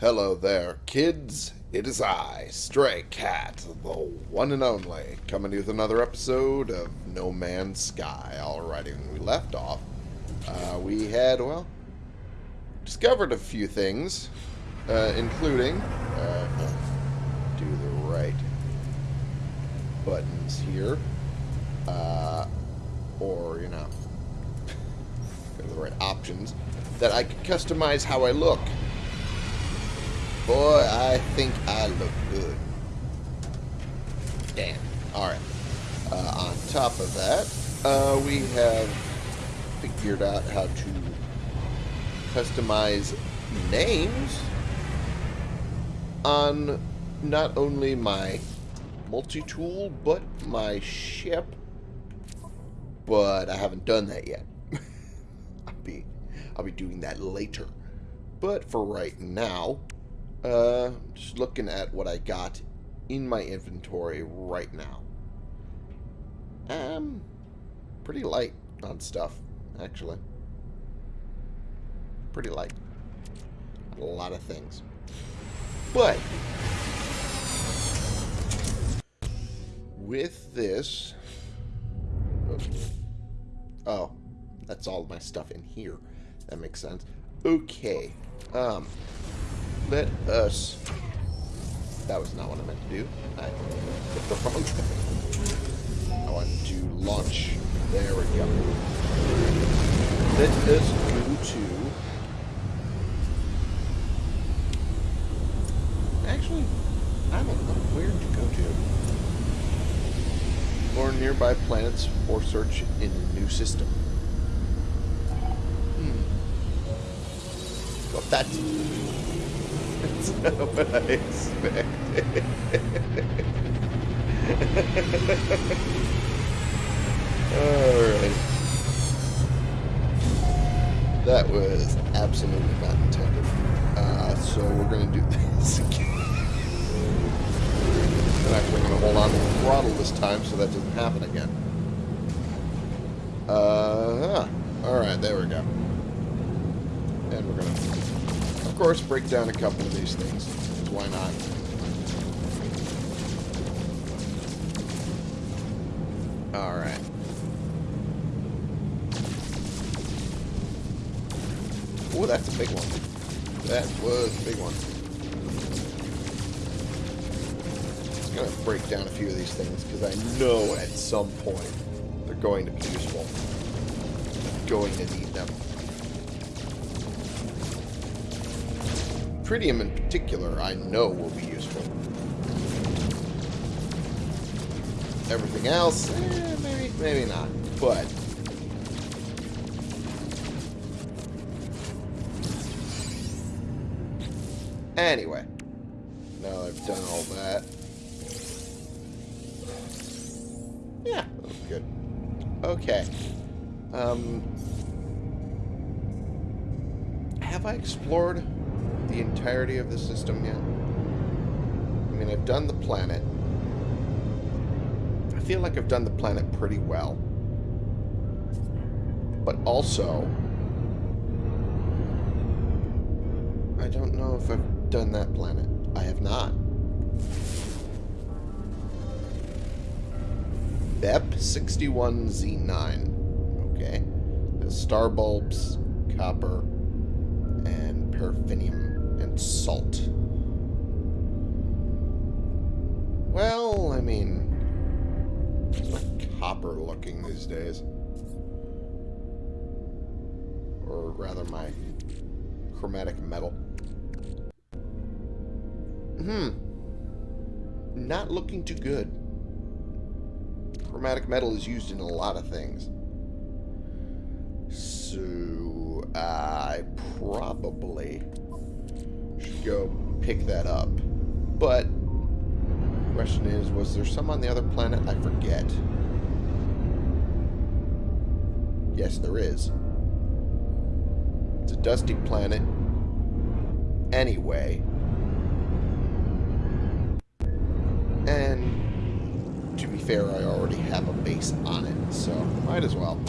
Hello there, kids. It is I, Stray Cat, the one and only, coming to you with another episode of No Man's Sky. Alrighty, when we left off, uh, we had, well, discovered a few things, uh, including, uh, do the right buttons here, uh, or, you know, the right options, that I could customize how I look. Boy, I think I look good. Damn. Alright. Uh, on top of that, uh, we have figured out how to customize names on not only my multi-tool, but my ship. But I haven't done that yet. I'll be I'll be doing that later. But for right now, uh, just looking at what I got in my inventory right now. Um, pretty light on stuff, actually. Pretty light. A lot of things. But, with this... Oh, that's all my stuff in here. That makes sense. Okay. Um, let us... That was not what I meant to do. I hit the wrong thing. I want to launch. There we go. Let us go to... Actually, I don't know where to go to. Or nearby planets or search in a new system. Hmm. Well, that's that's not what I expected. Alright. That was absolutely not intended. Uh, so we're going to do this again. I'm actually going to hold on to the throttle this time so that doesn't happen again. Uh, Alright, there we go. And we're going to course, break down a couple of these things. Why not? Alright. Oh, that's a big one. That was a big one. Just gonna break down a few of these things, because I know at some point they're going to be useful. going to need them. Tritium in particular, I know will be useful. Everything else, eh, maybe, maybe not. But Anyway, now I've done all that. Yeah, that was good. Okay. Um, have I explored the entirety of the system yet. I mean, I've done the planet. I feel like I've done the planet pretty well. But also, I don't know if I've done that planet. I have not. BEP61Z9. Okay. The star bulbs, copper, and paraffinium salt. Well, I mean, copper looking these days. Or rather my chromatic metal. Hmm. Not looking too good. Chromatic metal is used in a lot of things. So, I probably go pick that up. But, question is, was there some on the other planet? I forget. Yes, there is. It's a dusty planet. Anyway. And, to be fair, I already have a base on it, so might as well.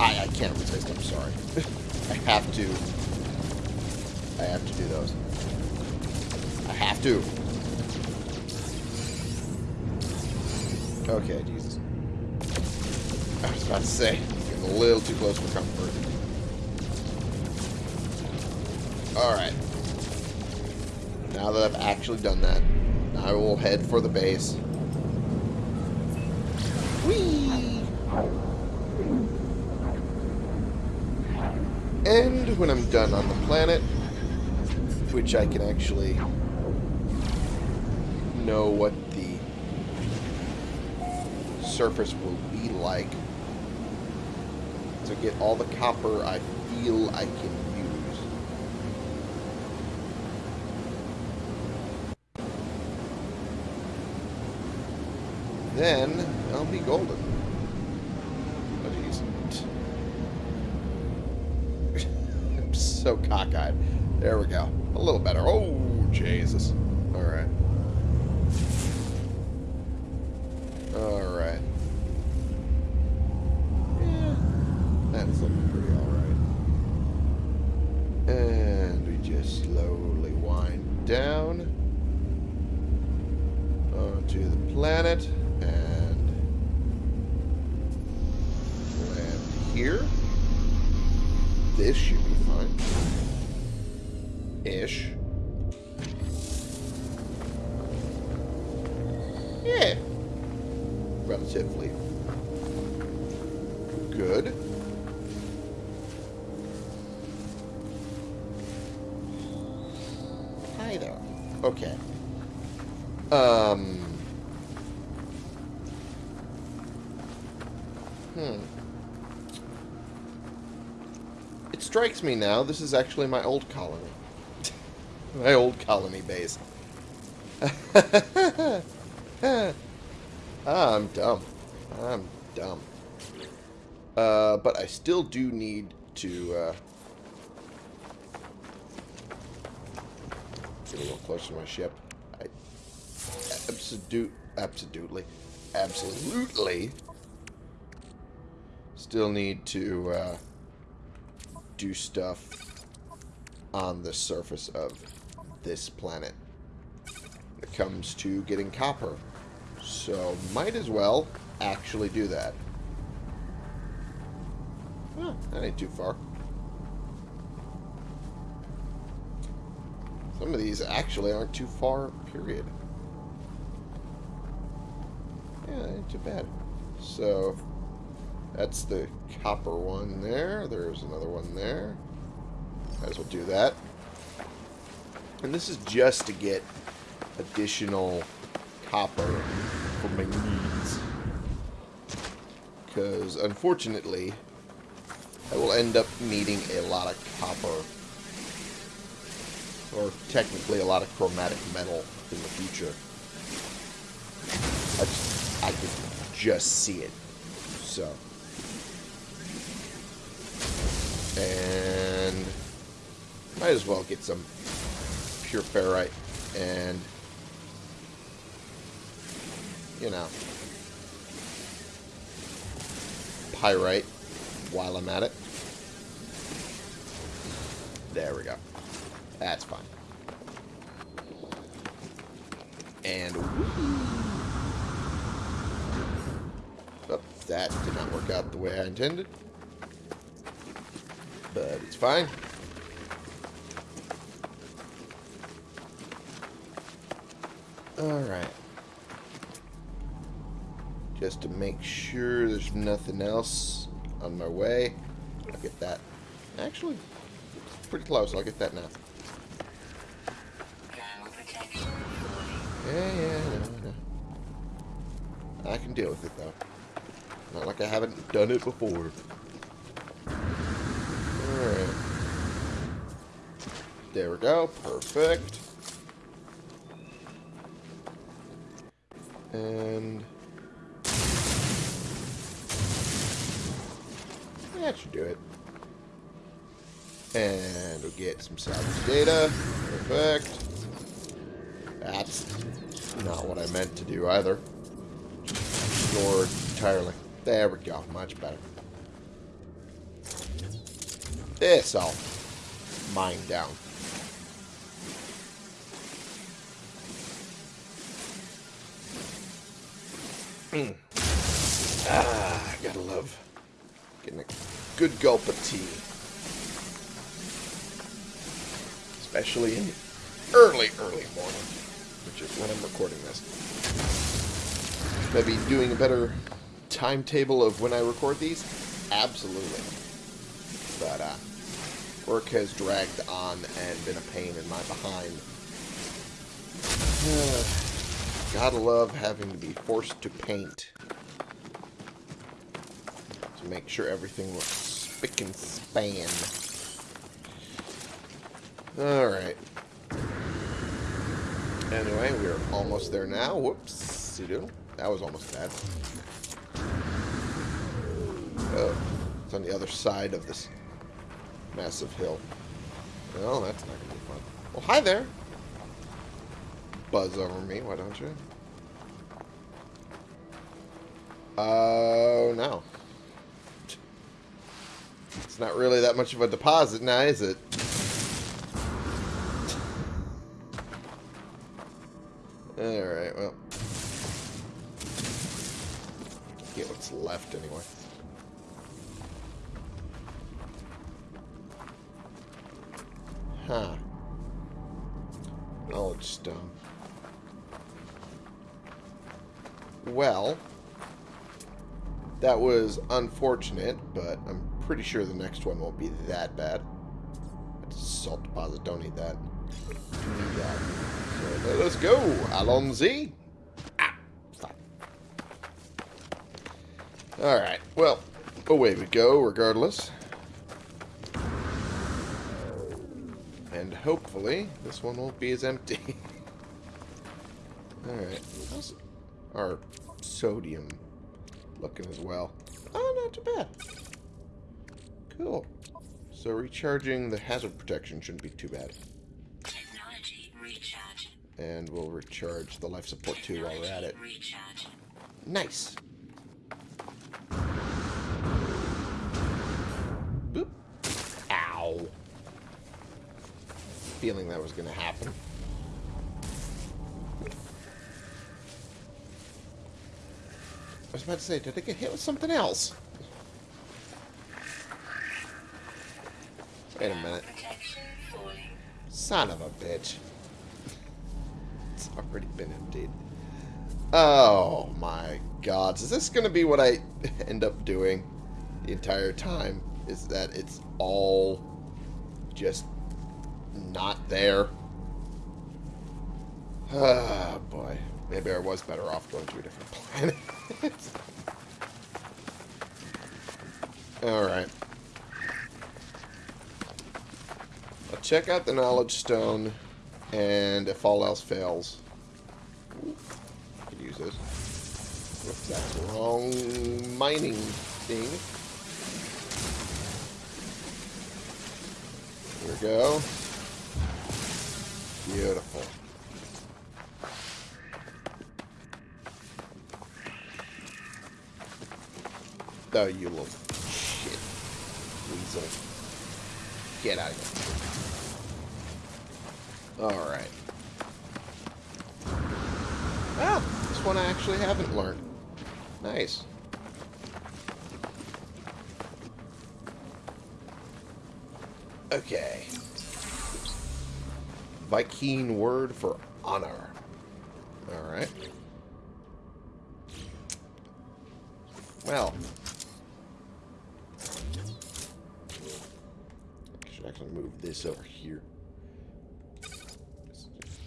I, I can't resist, I'm sorry. I have to I have to do those. I have to. Okay, Jesus. I was about to say, getting a little too close for comfort. Alright. Now that I've actually done that, I will head for the base. Whee! And when I'm done on the planet, which I can actually know what the surface will be like to get all the copper I feel I can use. Then I'll be golden. Oh, jeez. I'm so cockeyed. There we go. Slowly wind down onto the planet and land here. This should be fine. Ish. Yeah. Relatively Um. Hmm. It strikes me now, this is actually my old colony. my old colony base. ah, I'm dumb. I'm dumb. Uh, but I still do need to, uh, get a little closer to my ship. Absolute, absolutely, absolutely still need to, uh, do stuff on the surface of this planet when it comes to getting copper. So, might as well actually do that. Huh, that ain't too far. Some of these actually aren't too far, period. Yeah, ain't too bad. So, that's the copper one there. There's another one there. Might as well do that. And this is just to get additional copper for my needs. Because, unfortunately, I will end up needing a lot of copper. Or, technically, a lot of chromatic metal in the future. Just see it. So... And might as well get some pure ferrite and you know pyrite while I'm at it. There we go. That's fine. And oh, that did not work out the way I intended but it's fine. Alright. Just to make sure there's nothing else on my way. I'll get that. Actually, pretty close. I'll get that now. Yeah, yeah, no, no. I can deal with it, though. Not like I haven't done it before. Alright. There we go. Perfect. And... That should do it. And we'll get some salvage data. Perfect. That's not what I meant to do either. Ignore entirely. There we go. Much better. This all mine down. Mm. ah, gotta love getting a good gulp of tea. Especially in early, early morning, which is when I'm recording this. Maybe doing a better timetable of when I record these? Absolutely. But, uh, work has dragged on and been a pain in my behind. Gotta love having to be forced to paint. To make sure everything looks spick and span. Alright. Anyway, we're almost there now. Whoops. That was almost bad. Oh. It's on the other side of this massive hill. Well, that's not going to be fun. Well, hi there. Buzz over me, why don't you? Oh, uh, no. It's not really that much of a deposit now, is it? Alright, well. Get what's left anyway. Well, that was unfortunate, but I'm pretty sure the next one won't be that bad. That's a salt deposit, don't need that. Need that. So let us go, Alonzi. Ah, Alright, well, away we go, regardless. And hopefully, this one won't be as empty. Alright. Our sodium looking as well? Oh, not too bad. Cool. So recharging the hazard protection shouldn't be too bad. Technology recharge. And we'll recharge the life support too while we're at it. Recharge. Nice. Boop. Ow. Feeling that was going to happen. Was about to say, did I get hit with something else? Wait a minute. Son of a bitch. It's already been emptied. Oh my god. Is this going to be what I end up doing the entire time? Is that it's all just not there? Ah, boy. Maybe I was better off going to a different planet. Alright. I'll check out the Knowledge Stone, and if all else fails, could use this. Whoops, that's wrong mining thing. Here we go. Beautiful. Oh, you little shit. Weasel. Get out of here. Alright. Ah, this one I actually haven't learned. Nice. Okay. Viking word for honor. Alright. Well. Actually move this over here.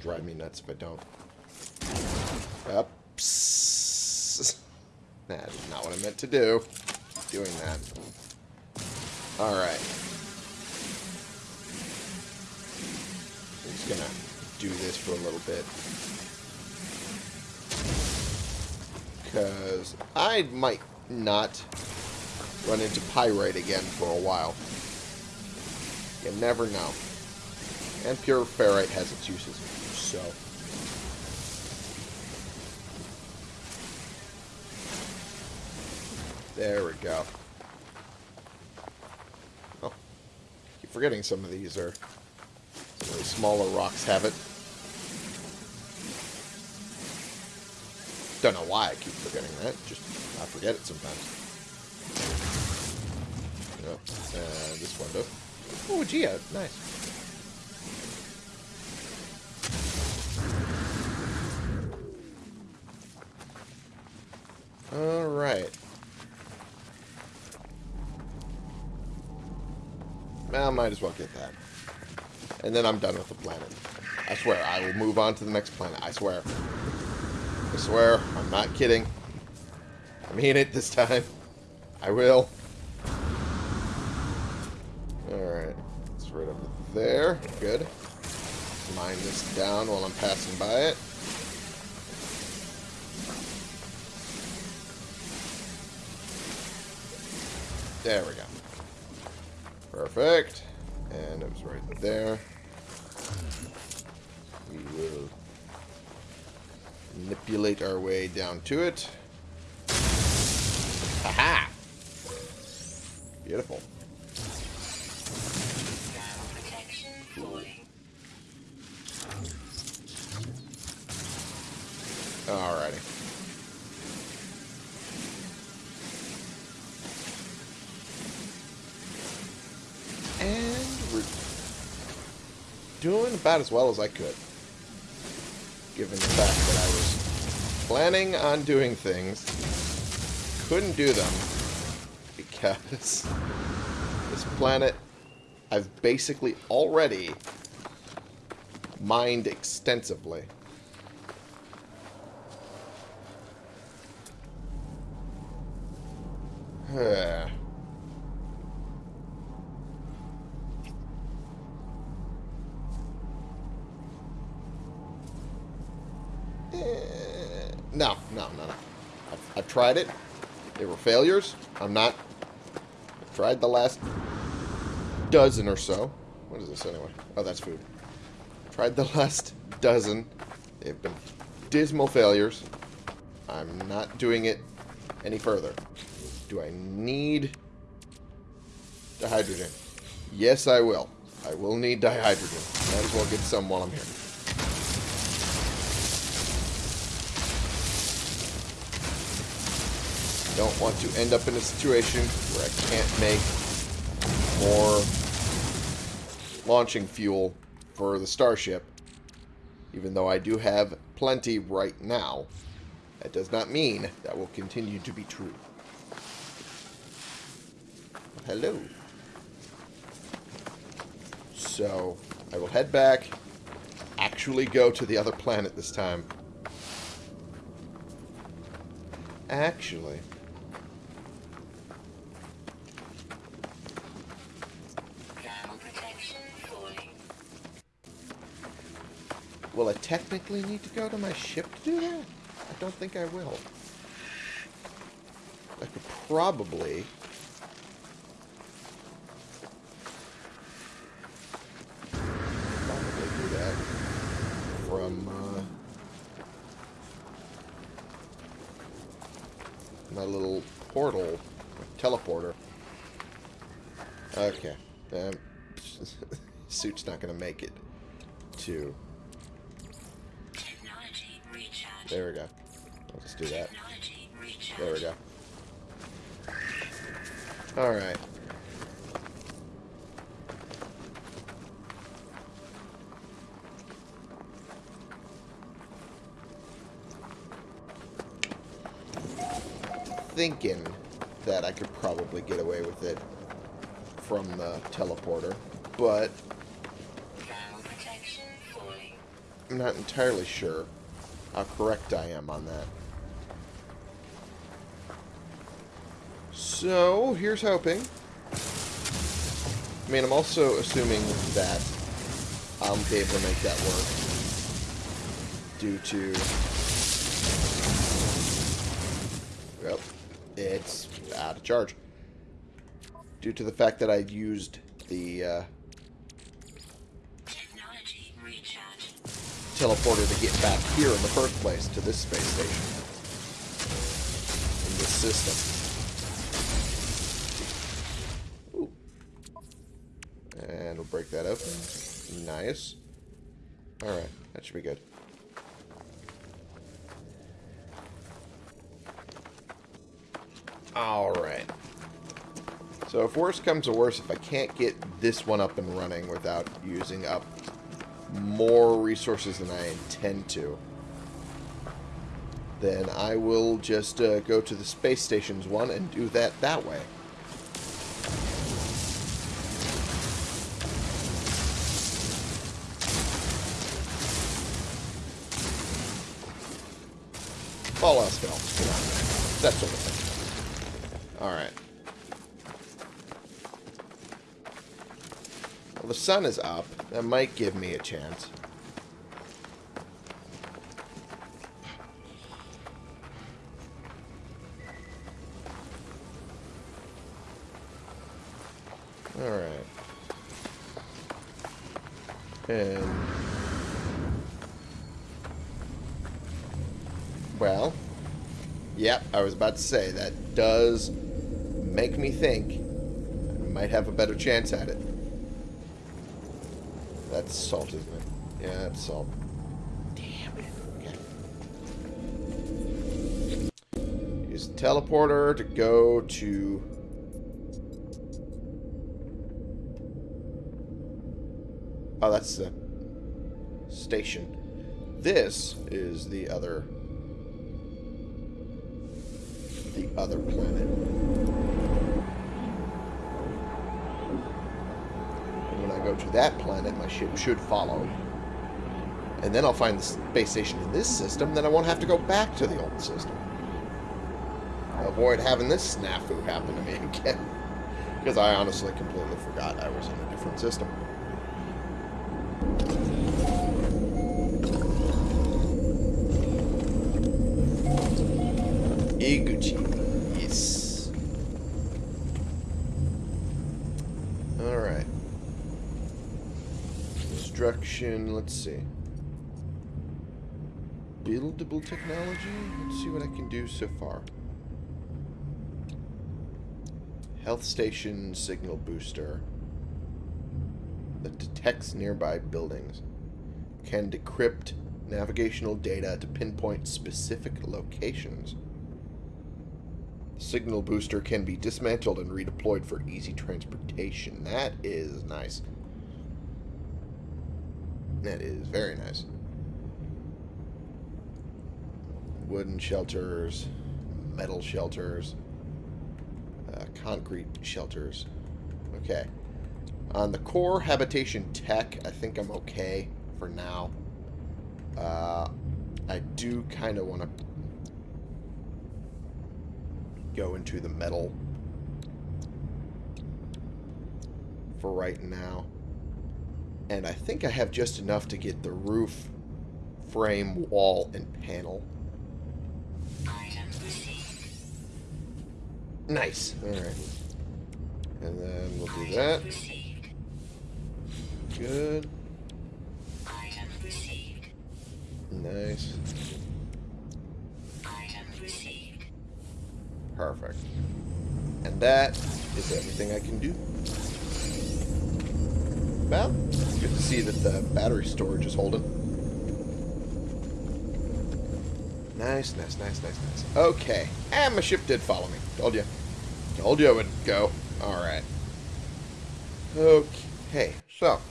Drive me nuts if I don't. Oops. That is not what I meant to do. Doing that. Alright. I'm just gonna do this for a little bit. Because I might not run into pyrite again for a while. You never know. And pure ferrite has its uses, so... There we go. Oh. Keep forgetting some of these are... Some of smaller rocks have it. don't know why I keep forgetting that. Just, I forget it sometimes. Yep. And this window. Oh, Geo. Uh, nice. Alright. Well, might as well get that. And then I'm done with the planet. I swear, I will move on to the next planet. I swear. I swear, I'm not kidding. I mean it this time. I will. Alright. It's right over there. Good. Mine this down while I'm passing by it. There we go. Perfect. And it was right there. We will manipulate our way down to it. Haha! Beautiful. Alrighty. And we're doing about as well as I could. Given the fact that I was planning on doing things, couldn't do them because this planet I've basically already mined extensively. No, no, no, no. I've, I've tried it. They were failures. I'm not. I've tried the last dozen or so. What is this anyway? Oh, that's food. Tried the last dozen. They've been dismal failures. I'm not doing it any further. Do I need dihydrogen? Yes, I will. I will need dihydrogen. Might as well get some while I'm here. Don't want to end up in a situation where I can't make more launching fuel for the starship. Even though I do have plenty right now, that does not mean that will continue to be true. Hello. So, I will head back, actually go to the other planet this time. Actually. Will I technically need to go to my ship to do that? I don't think I will. I could. Probably do that from uh, my little portal teleporter. Okay. Um, suit's not going to make it to There we go. Just do that. There we go. Alright. Thinking that I could probably get away with it from the teleporter, but. I'm not entirely sure how correct I am on that. So, here's hoping. I mean, I'm also assuming that I'll be able to make that work due to... Yep, out of charge. Due to the fact that I used the uh, teleporter to get back here in the first place to this space station. In this system. Ooh. And we'll break that open. Nice. Alright, that should be good. Alright. So if worse comes to worse, if I can't get this one up and running without using up more resources than I intend to, then I will just uh, go to the space stations one and do that that way. Sun is up. That might give me a chance. Alright. And... Well, yep, I was about to say, that does make me think I might have a better chance at it. That's salt, isn't it? Yeah, that's salt. Damn it. Okay. Use the teleporter to go to... Oh, that's the station. This is the other the other planet. To that planet, my ship should follow. And then I'll find the space station in this system, then I won't have to go back to the old system. Avoid having this snafu happen to me again. Because I honestly completely forgot I was in a different system. Iguchi. Yes. Alright. Construction, let's see. Buildable technology? Let's see what I can do so far. Health station signal booster that detects nearby buildings. Can decrypt navigational data to pinpoint specific locations. Signal booster can be dismantled and redeployed for easy transportation. That is nice. That is very nice. Wooden shelters, metal shelters, uh, concrete shelters. Okay. On the core habitation tech, I think I'm okay for now. Uh, I do kind of want to go into the metal for right now. And I think I have just enough to get the roof, frame, wall, and panel. Nice. Alright. And then we'll do that. Good. Nice. Perfect. And that is everything I can do. To see that the battery storage is holding. Nice, nice, nice, nice, nice. Okay. And my ship did follow me. Told you. Told you it would go. Alright. Okay. So.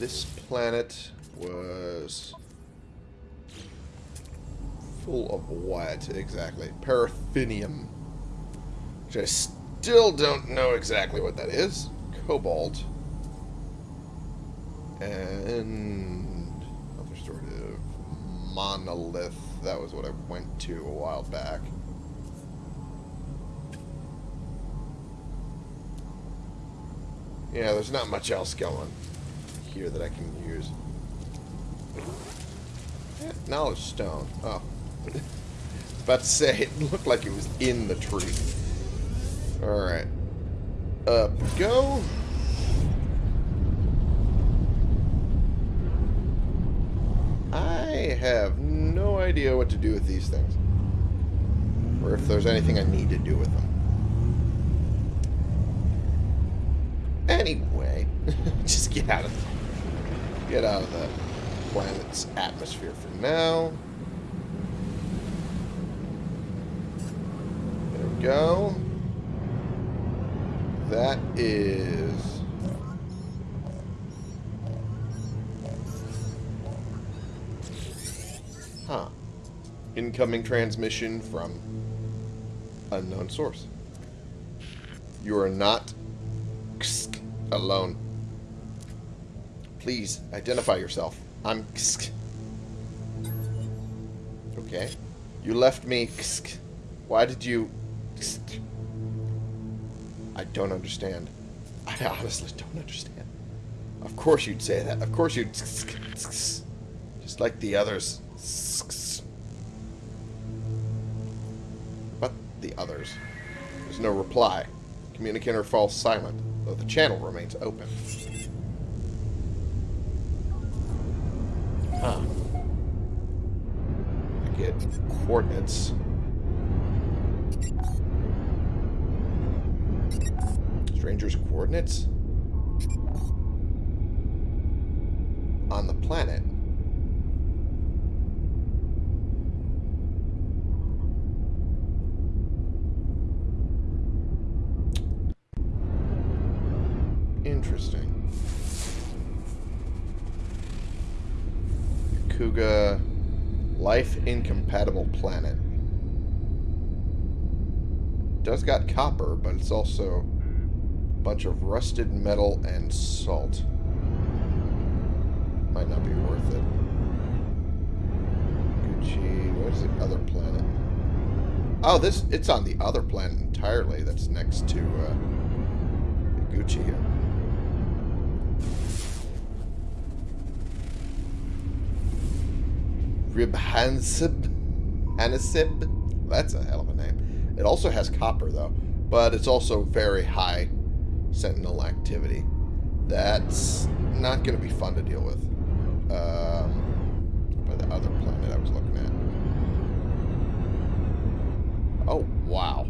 This planet was full of what exactly? Paraffinium. Which I still don't know exactly what that is. Cobalt. And other sort of monolith. That was what I went to a while back. Yeah, there's not much else going here that I can use. Yeah, knowledge stone. Oh. About to say, it looked like it was in the tree. Alright. Up go. I have no idea what to do with these things. Or if there's anything I need to do with them. Anyway, just get out of get out of the planet's atmosphere for now. There we go. That is... Huh. Incoming transmission from unknown source. You are not alone. Please identify yourself. I'm Okay. You left me. Why did you... I don't understand. I honestly don't understand. Of course you'd say that. Of course you'd... Just like the others. But the others. There's no reply. Communicator falls silent, though the channel remains open. Huh. I get coordinates. Coordinates? On the planet. Interesting. Kuga Life Incompatible Planet. Does got copper, but it's also bunch of rusted metal and salt. Might not be worth it. Gucci, where's the other planet? Oh, this it's on the other planet entirely that's next to uh, Gucci here. Ribhansib. Hanisib. That's a hell of a name. It also has copper, though. But it's also very high sentinel activity. That's not going to be fun to deal with. Um, by the other planet I was looking at. Oh, wow.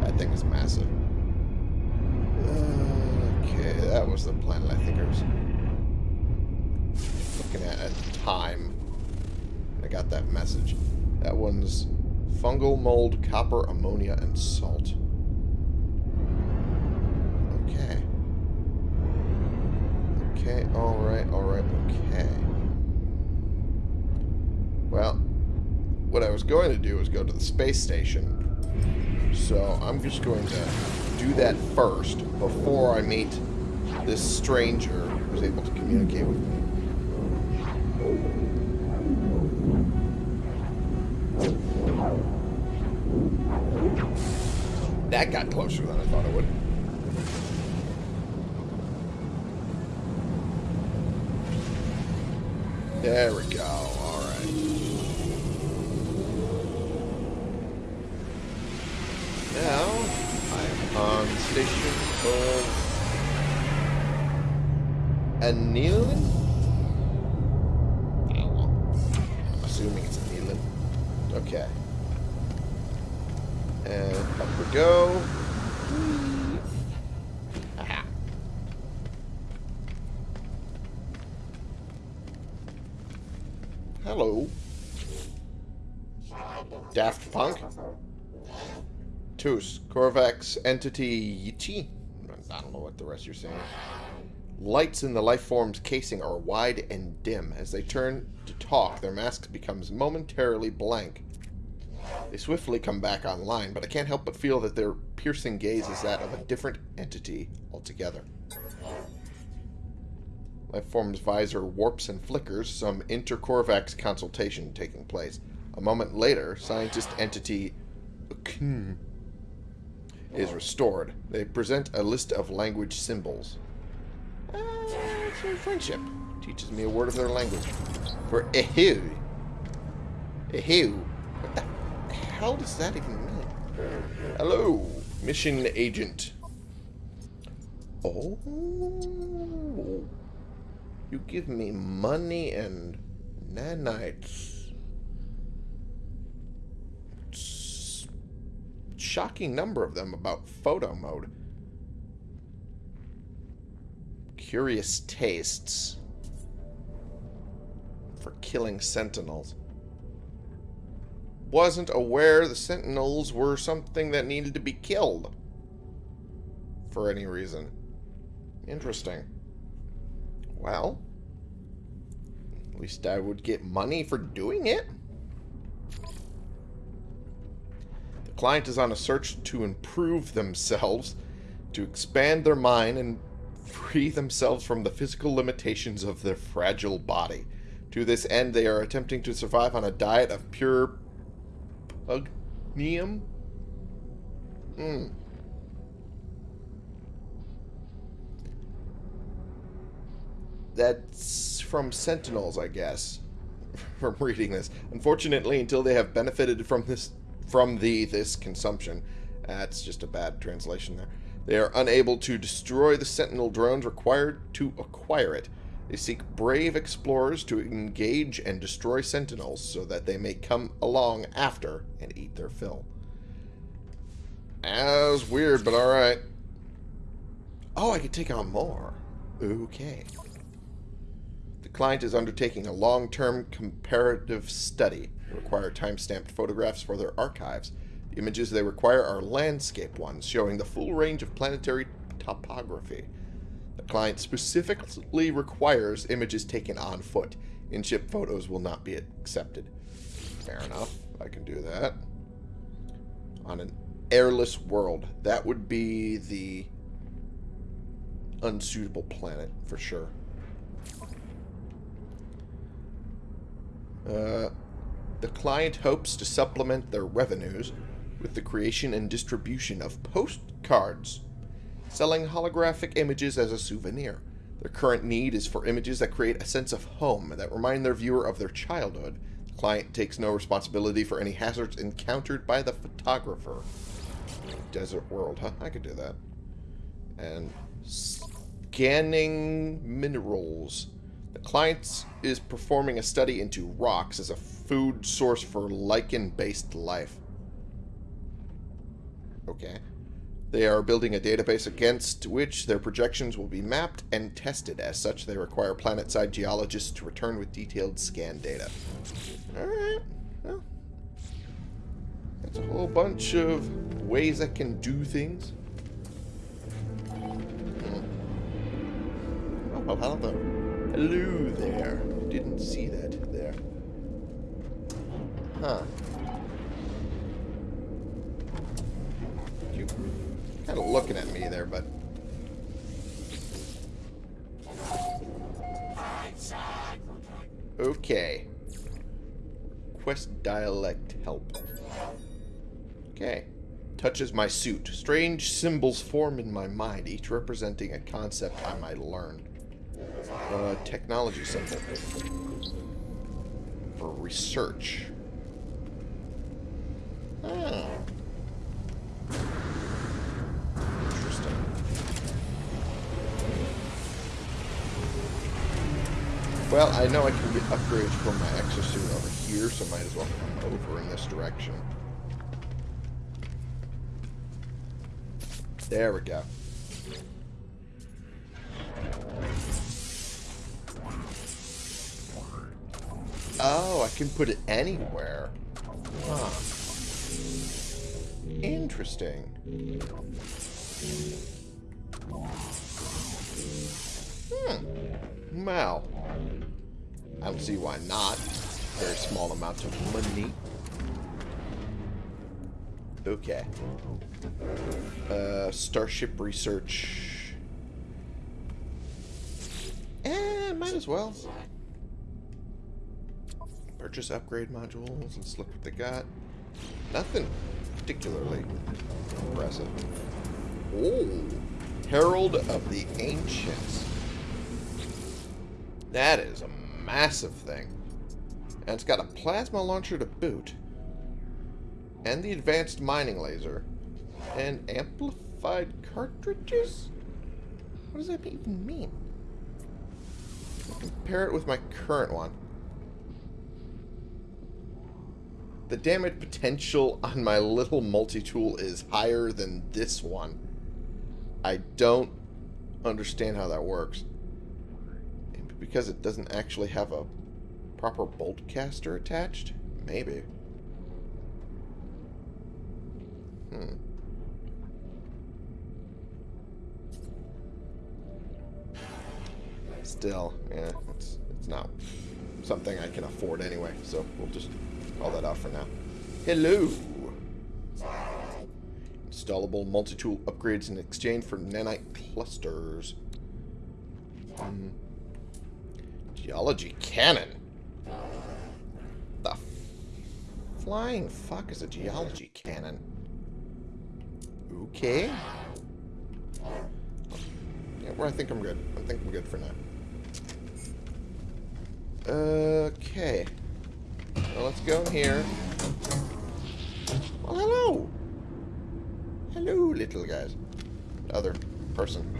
That thing is massive. Okay, that was the planet I think I was looking at at the time. I got that message. That one's fungal mold, copper, ammonia, and salt. Okay. Okay, alright, alright, okay. Well, what I was going to do was go to the space station. So I'm just going to do that first before I meet this stranger who's able to communicate with me. That got closer than I thought it would. There we go. On station called Anilin? I'm assuming it's Anilin. Okay. And up we go. Aha. Hello. Daft Punk. Tus. Entity Yichi. I don't know what the rest you're saying. Lights in the lifeform's casing are wide and dim. As they turn to talk, their mask becomes momentarily blank. They swiftly come back online, but I can't help but feel that their piercing gaze is that of a different entity altogether. Lifeform's visor warps and flickers, some inter-Korvax consultation taking place. A moment later, scientist entity is restored. They present a list of language symbols. Uh, friendship. Teaches me a word of their language. For ehu. Ehu. What the hell does that even mean? Hello, mission agent. Oh. You give me money and nanites. Shocking number of them about photo mode. Curious tastes for killing sentinels. wasn't aware the Sentinels were something that needed to be killed. For any reason. Interesting. Well, at least I would get money for doing it. Client is on a search to improve themselves, to expand their mind, and free themselves from the physical limitations of their fragile body. To this end, they are attempting to survive on a diet of pure pugneum. Hmm. That's from Sentinels, I guess. From reading this. Unfortunately, until they have benefited from this from the this consumption, that's just a bad translation there. They are unable to destroy the Sentinel drones required to acquire it. They seek brave explorers to engage and destroy Sentinels so that they may come along after and eat their fill. As weird, but alright. Oh, I could take on more. Okay. The client is undertaking a long-term comparative study. Require time-stamped photographs for their archives. The images they require are landscape ones, showing the full range of planetary topography. The client specifically requires images taken on foot. In-ship photos will not be accepted. Fair enough. I can do that. On an airless world. That would be the unsuitable planet, for sure. Uh, the client hopes to supplement their revenues with the creation and distribution of postcards, selling holographic images as a souvenir. Their current need is for images that create a sense of home, that remind their viewer of their childhood. The client takes no responsibility for any hazards encountered by the photographer. Desert world, huh? I could do that. And scanning minerals. The client is performing a study into rocks as a food source for lichen-based life. Okay. They are building a database against which their projections will be mapped and tested. As such, they require planet-side geologists to return with detailed scan data. Alright. Well, that's a whole bunch of ways I can do things. Hmm. Oh, well, hello. Hello there. Didn't see that there. Huh. You kind of looking at me there, but... Okay. Quest dialect help. Okay. Touches my suit. Strange symbols form in my mind, each representing a concept I might learn. Uh, technology symbol. For research. Oh. Interesting. Well, I know I can get upgrades from my exosuit over here, so might as well come over in this direction. There we go. Oh, I can put it anywhere. Huh. Interesting. Hmm. Well. I don't see why not. Very small amount of money. Okay. Uh, Starship Research. Eh, might as well. Purchase upgrade modules. Let's look what they got. Nothing particularly impressive. Oh, Herald of the Ancients. That is a massive thing. And it's got a plasma launcher to boot. And the advanced mining laser. And amplified cartridges? What does that even mean? Compare it with my current one. The damage potential on my little multi-tool is higher than this one. I don't understand how that works. Because it doesn't actually have a proper bolt caster attached? Maybe. Hmm. Still, yeah, it's it's not something I can afford anyway, so we'll just call that out for now. Hello! Installable multi-tool upgrades in exchange for nanite clusters. Hmm. Geology cannon. The flying fuck is a geology cannon? Okay. Yeah, well, I think I'm good. I think I'm good for now. Okay. Well, let's go here. Well, hello. Hello, little guys. Other person.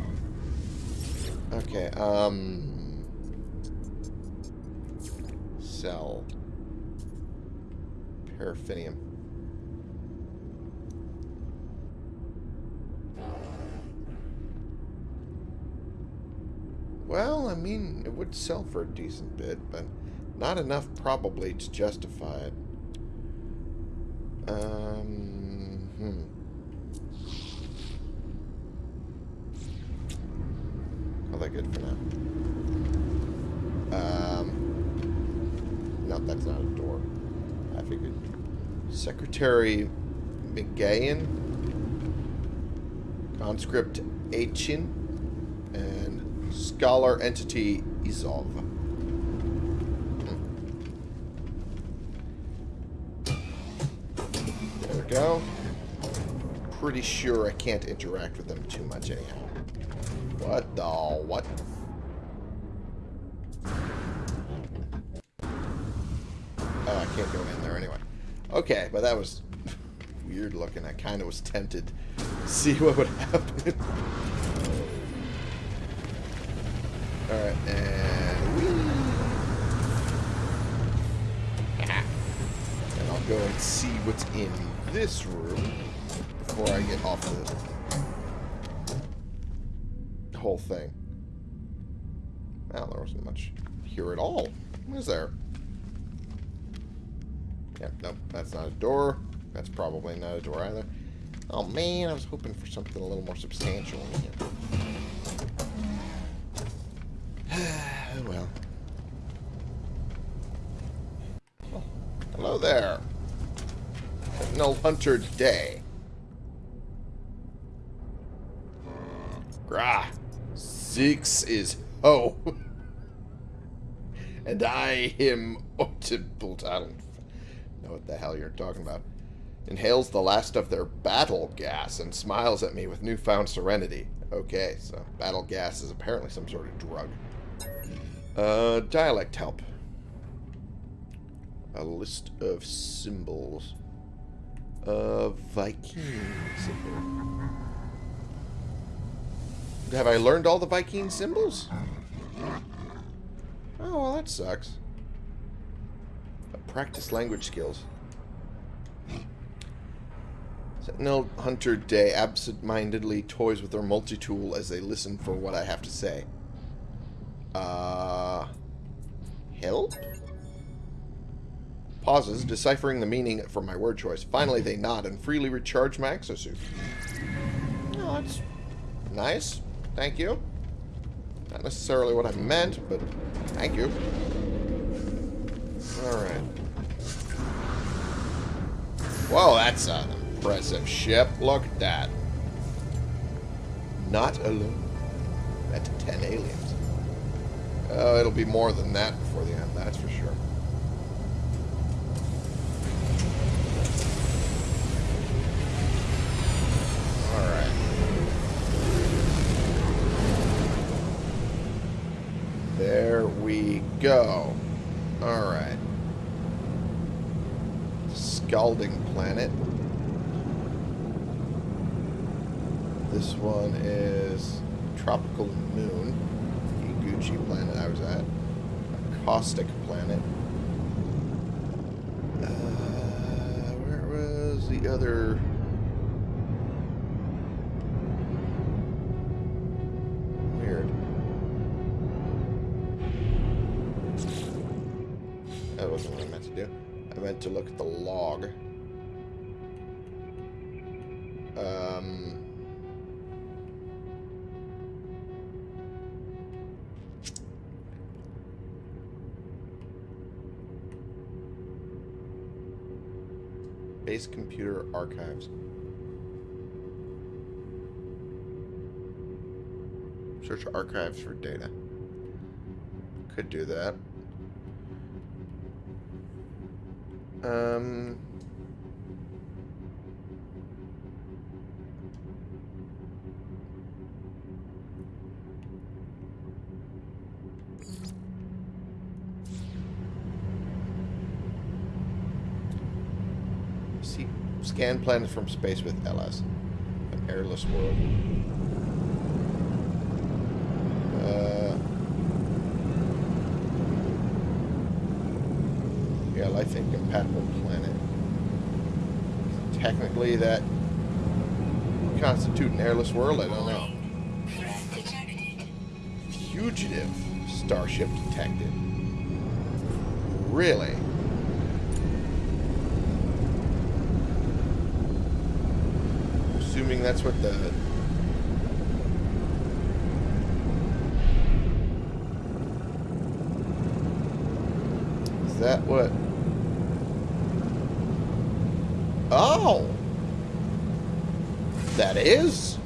Okay, um... Sell. Paraffinium. Well, I mean, it would sell for a decent bit, but not enough probably to justify it. Um, hmm. Call that good for now. Um, no, that's not a door. I figured. Secretary McGahan, conscript Achin, and scholar entity Izov. There we go. Pretty sure I can't interact with them too much anyhow. What the what? Oh, I can't go in there anyway. Okay, but that was weird looking. I kind of was tempted to see what would happen. Alright, and whee! And I'll go and see what's in this room before I get off the whole thing. Well, there wasn't much here at all. What is there? Yep, nope, that's not a door. That's probably not a door either. Oh man, I was hoping for something a little more substantial in here. well. Oh, hello there. No Hunter Day. Grah. Six is ho. and I him Otibolt. I don't know what the hell you're talking about. Inhales the last of their battle gas and smiles at me with newfound serenity. Okay, so battle gas is apparently some sort of drug. Uh, dialect help. A list of symbols. Uh, Vy'keens. Have I learned all the Vy'keen symbols? Oh, well, that sucks. Practice language skills. Sentinel Hunter Day absent-mindedly toys with their multi-tool as they listen for what I have to say. Uh... Help? Pauses, deciphering the meaning from my word choice. Finally, they nod and freely recharge my exosuit. Oh, that's nice. Thank you. Not necessarily what I meant, but thank you. Alright. Whoa, that's an impressive ship. Look at that. Not alone. That's 10 aliens. Oh, it'll be more than that before the end, that's for sure. We go. Alright. Scalding Planet. This one is Tropical Moon. Gucci planet I was at. Caustic Planet. Uh, where was the other... meant to look at the log. Um... Base computer archives. Search archives for data. Could do that. Um... See, scan planets from space with LS. An airless world. Uh, yeah, life incompatible planet. Technically, that constitute an airless world. I don't know. Fugitive starship detected. Really? Assuming that's what the Is that what Oh That is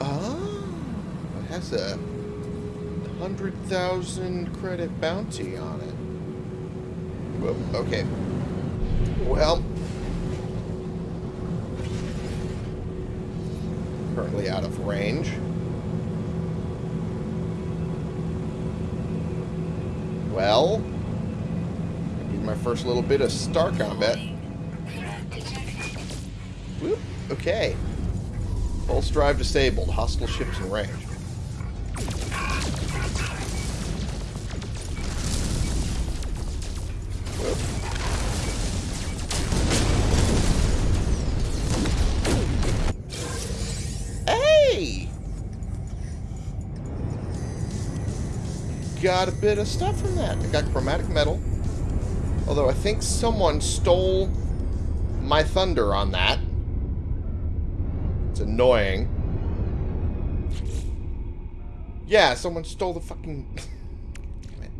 Oh has a hundred thousand credit bounty on it. Okay. Well, currently out of range. Well, my first little bit of star combat. Whoop, okay. Pulse drive disabled. Hostile ships in range. Got a bit of stuff from that. I got chromatic metal. Although I think someone stole my thunder on that. It's annoying. Yeah, someone stole the fucking... Damn it.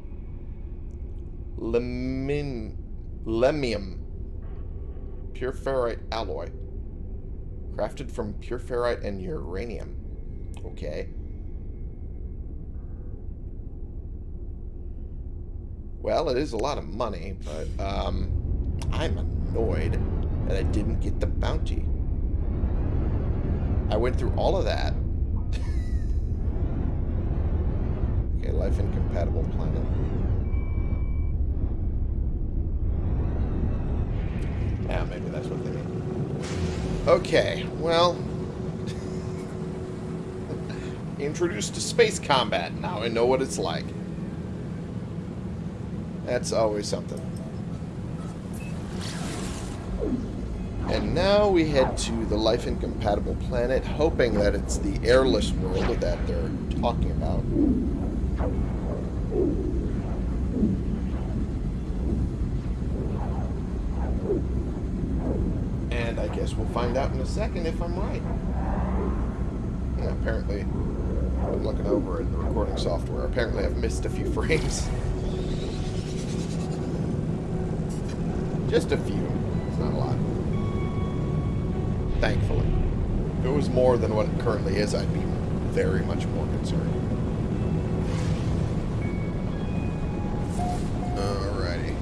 Lemin... Lemium. Pure ferrite alloy. Crafted from pure ferrite and uranium. Okay. Well, it is a lot of money, but, um... I'm annoyed that I didn't get the bounty. I went through all of that. okay, life incompatible planet. Yeah, maybe that's what they mean. Okay, well... Introduced to space combat. Now I know what it's like. That's always something. And now we head to the life incompatible planet, hoping that it's the airless world that they're talking about. And I guess we'll find out in a second if I'm right. Yeah, apparently, I'm looking over at the recording software. Apparently, I've missed a few frames. Just a few. It's not a lot. Thankfully. If it was more than what it currently is, I'd be very much more concerned. Alrighty.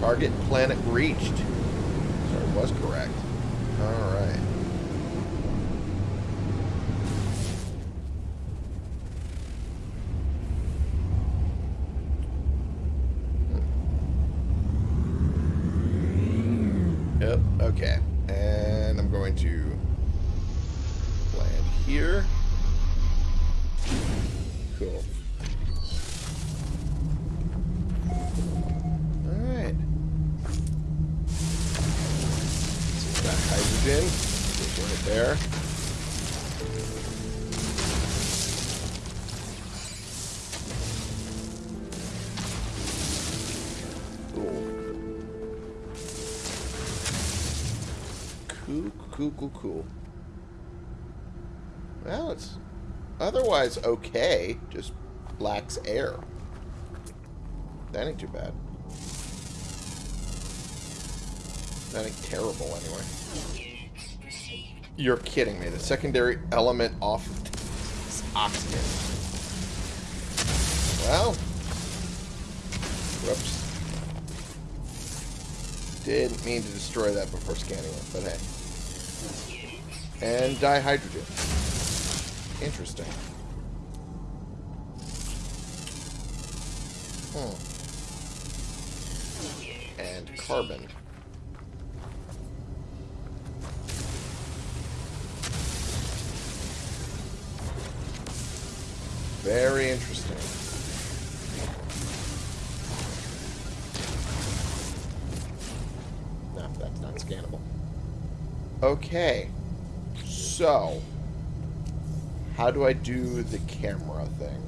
Target planet reached. Sorry, was correct. Hydrogen. Just right there. Cool. cool, cool, cool. Well, it's otherwise okay. Just lacks air. That ain't too bad. That ain't terrible, anyway. You're kidding me. The secondary element off is oxygen. Well. Whoops. Didn't mean to destroy that before scanning it, but hey. And dihydrogen. Interesting. Hmm. And carbon. How do I do the camera thing?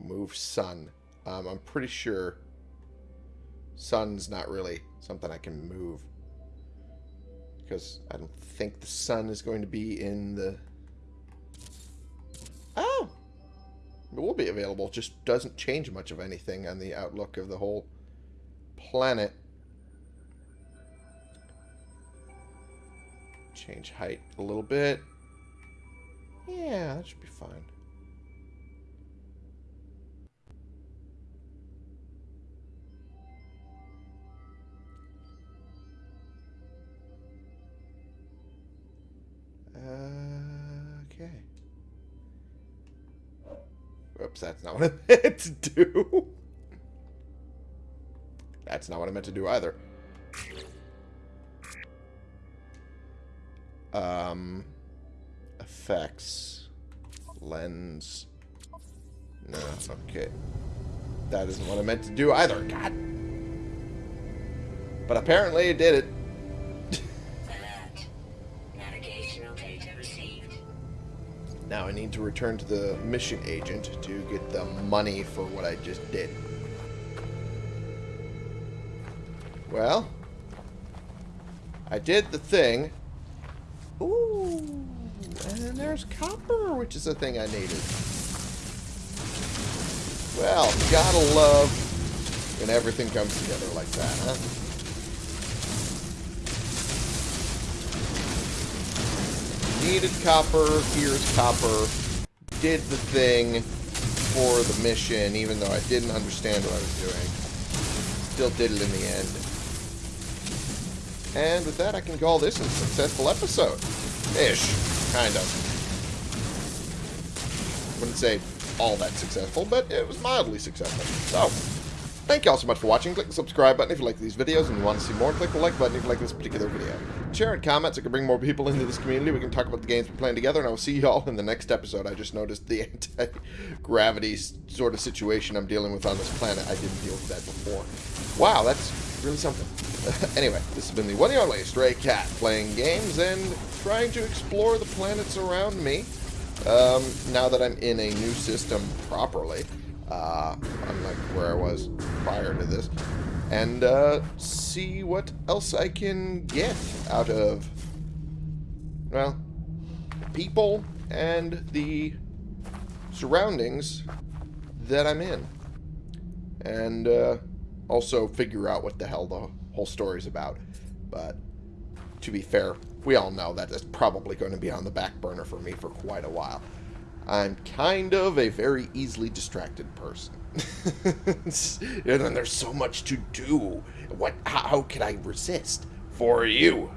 Move sun. Um, I'm pretty sure sun's not really something I can move. Because I don't think the sun is going to be in the... Oh! It will be available. Just doesn't change much of anything on the outlook of the whole planet. Change height a little bit. Yeah, that should be fine. Okay. Oops, that's not what I meant to do. That's not what I meant to do either. Um, effects, lens. No, okay. That isn't what I meant to do either. God. But apparently it did it. alert. Navigational data received. Now I need to return to the mission agent to get the money for what I just did. Well, I did the thing. Ooh, and then there's copper, which is a thing I needed. Well, gotta love when everything comes together like that, huh? Needed copper, here's copper. Did the thing for the mission, even though I didn't understand what I was doing. Still did it in the end. And with that, I can call this a successful episode. Ish. Kind of. Wouldn't say all that successful, but it was mildly successful. So, thank you all so much for watching. Click the subscribe button if you like these videos and you want to see more. Click the like button if you like this particular video. Share and comment so I can bring more people into this community. We can talk about the games we're playing together, and I will see you all in the next episode. I just noticed the anti-gravity sort of situation I'm dealing with on this planet. I didn't deal with that before. Wow, that's really something. anyway, this has been the one and only Stray Cat playing games and trying to explore the planets around me. Um, now that I'm in a new system properly, uh, unlike where I was prior to this, and uh, see what else I can get out of, well, people and the surroundings that I'm in. And uh, also figure out what the hell the whole story's about. But to be fair, we all know that that is probably going to be on the back burner for me for quite a while. I'm kind of a very easily distracted person. and then there's so much to do. What? How, how can I resist? For you.